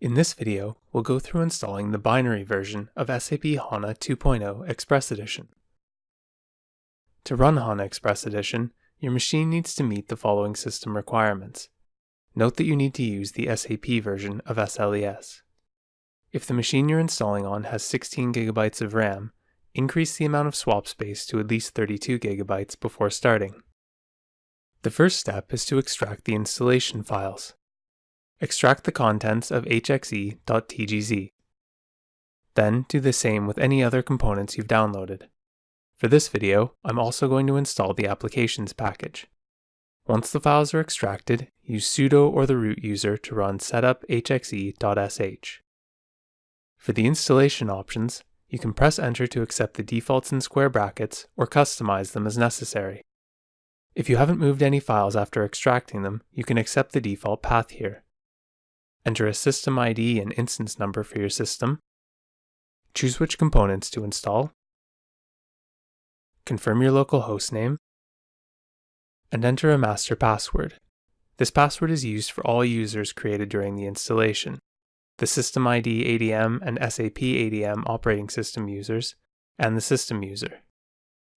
In this video, we'll go through installing the binary version of SAP HANA 2.0 Express Edition. To run HANA Express Edition, your machine needs to meet the following system requirements. Note that you need to use the SAP version of SLES. If the machine you're installing on has 16 gigabytes of RAM, increase the amount of swap space to at least 32 gigabytes before starting. The first step is to extract the installation files. Extract the contents of hxe.tgz. Then do the same with any other components you've downloaded. For this video, I'm also going to install the applications package. Once the files are extracted, use sudo or the root user to run setup setup.hxe.sh. For the installation options, you can press enter to accept the defaults in square brackets or customize them as necessary. If you haven't moved any files after extracting them, you can accept the default path here. Enter a system ID and instance number for your system. Choose which components to install. Confirm your local host name. And enter a master password. This password is used for all users created during the installation. The System ID ADM and SAP ADM operating system users, and the system user.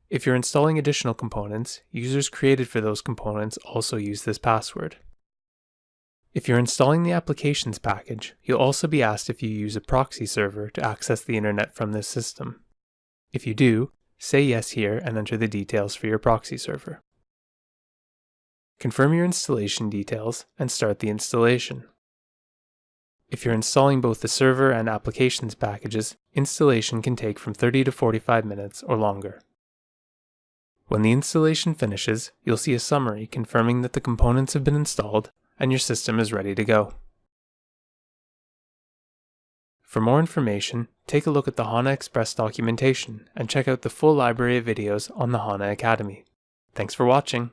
If you're installing additional components, users created for those components also use this password. If you're installing the applications package, you'll also be asked if you use a proxy server to access the internet from this system. If you do, say yes here and enter the details for your proxy server. Confirm your installation details and start the installation. If you're installing both the server and applications packages, installation can take from 30 to 45 minutes or longer. When the installation finishes, you'll see a summary confirming that the components have been installed and your system is ready to go. For more information, take a look at the HANA Express documentation and check out the full library of videos on the HANA Academy. Thanks for watching.